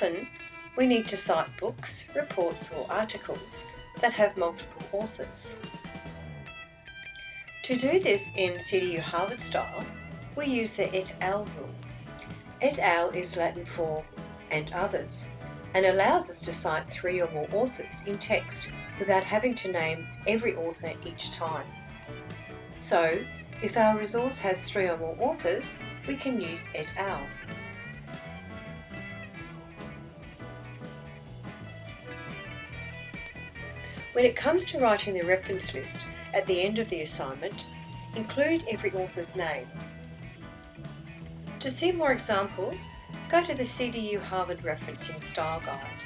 Often, we need to cite books, reports or articles that have multiple authors. To do this in CDU Harvard style, we use the et al rule. Et al is Latin for and others and allows us to cite three or more authors in text without having to name every author each time. So, if our resource has three or more authors, we can use et al. When it comes to writing the reference list at the end of the assignment, include every author's name. To see more examples, go to the CDU Harvard Referencing Style Guide.